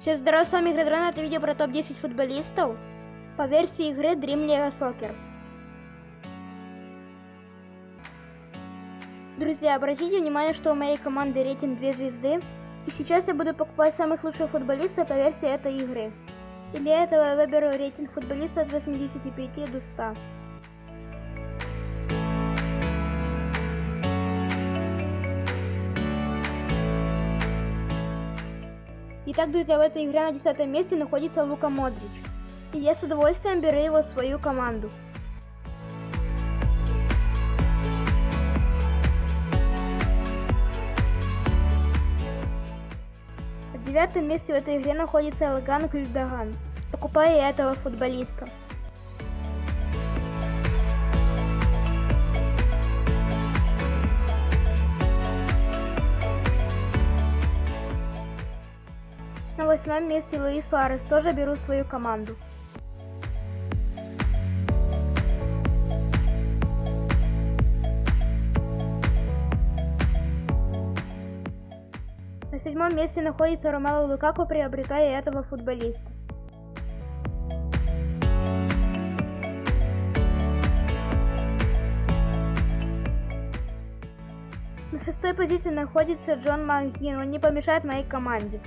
Всем здорова, с вами Игродрон, это видео про топ-10 футболистов по версии игры Dream League Soccer. Друзья, обратите внимание, что у моей команды рейтинг 2 звезды, и сейчас я буду покупать самых лучших футболистов по версии этой игры. И для этого я выберу рейтинг футболиста от 85 до 100. Итак, друзья, в этой игре на 10 месте находится Лука Модрич. И я с удовольствием беру его в свою команду. На девятом месте в этой игре находится Элган Гюльдаган. Покупаю этого футболиста. Восьмом месте Луис Суарес тоже беру свою команду. На седьмом месте находится Ромело Лукаку, приобретая этого футболиста. На шестой позиции находится Джон Макгин, он не помешает моей команде.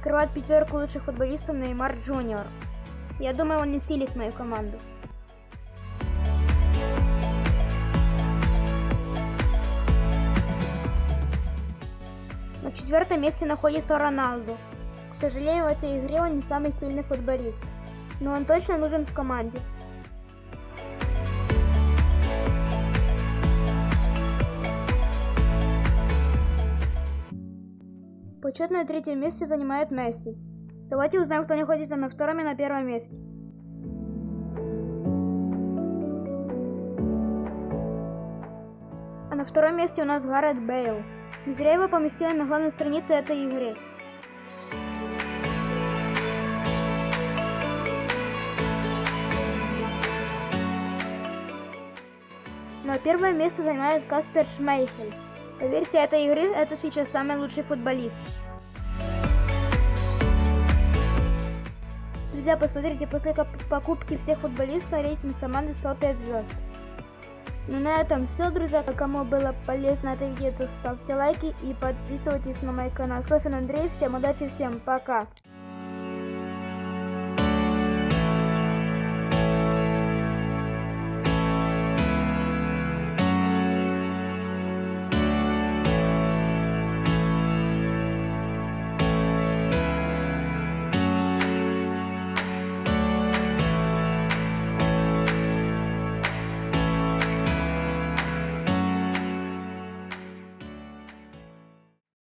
Открывает пятерку лучших футболистов Неймар Джуниор. Я думаю, он не силит мою команду. На четвертом месте находится Роналду. К сожалению, в этой игре он не самый сильный футболист, но он точно нужен в команде. Почетное третье место занимает Месси. Давайте узнаем, кто находится на втором и на первом месте. А на втором месте у нас Гаррет Бейл. Не зря его поместили на главной странице этой игры. Но первое место занимает Каспер Шмейхель. По версии этой игры, это сейчас самый лучший футболист. Друзья, посмотрите, после покупки всех футболистов рейтинг команды стал 5 звезд. Ну на этом все, друзья. Кому было полезно это видео, то ставьте лайки и подписывайтесь на мой канал. С вами Андрей, всем удачи, всем пока.